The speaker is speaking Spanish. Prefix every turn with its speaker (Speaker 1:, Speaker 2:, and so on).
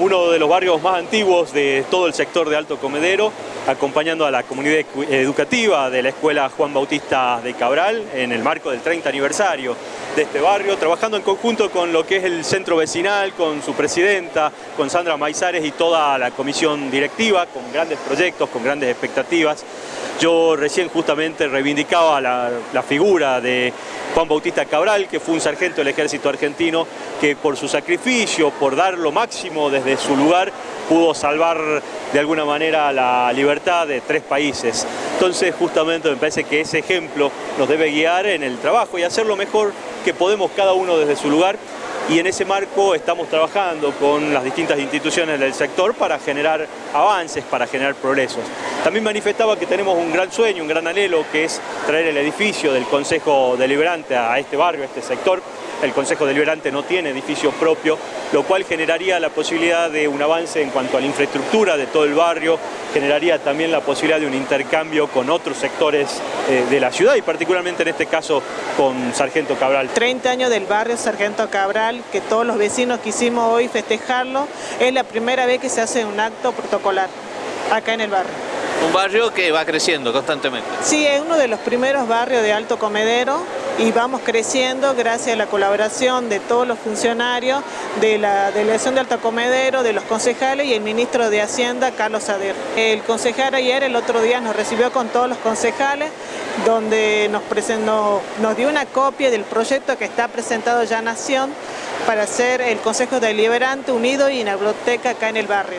Speaker 1: Uno de los barrios más antiguos de todo el sector de Alto Comedero, acompañando a la comunidad educativa de la Escuela Juan Bautista de Cabral en el marco del 30 aniversario de este barrio, trabajando en conjunto con lo que es el centro vecinal, con su presidenta, con Sandra Maizares y toda la comisión directiva, con grandes proyectos, con grandes expectativas. Yo recién justamente reivindicaba la, figura de Juan Bautista Cabral, que fue un sargento del ejército argentino, que por su sacrificio, por dar lo máximo desde su lugar, pudo salvar de alguna manera la libertad de tres países. Entonces justamente me parece que ese ejemplo nos debe guiar en el trabajo y hacer lo mejor que podemos cada uno desde su lugar y en ese marco estamos trabajando con las distintas instituciones del sector para generar avances, para generar progresos. También manifestaba que tenemos un gran sueño, un gran anhelo, que es traer el edificio del Consejo Deliberante a este barrio, a este sector, el Consejo Deliberante no tiene edificio propio, lo cual generaría la posibilidad de un avance en cuanto a la infraestructura de todo el barrio, generaría también la posibilidad de un intercambio con otros sectores eh, de la ciudad y particularmente en este caso con Sargento Cabral.
Speaker 2: 30 años del barrio Sargento Cabral, que todos los vecinos quisimos hoy festejarlo, es la primera vez que se hace un acto protocolar acá en el barrio.
Speaker 3: Un barrio que va creciendo constantemente.
Speaker 2: Sí, es uno de los primeros barrios de Alto Comedero y vamos creciendo gracias a la colaboración de todos los funcionarios de la delegación de Alto Comedero, de los concejales y el ministro de Hacienda, Carlos Sader. El concejal ayer, el otro día, nos recibió con todos los concejales donde nos, presentó, nos dio una copia del proyecto que está presentado ya Nación para hacer el Consejo Deliberante Unido y biblioteca acá en el barrio.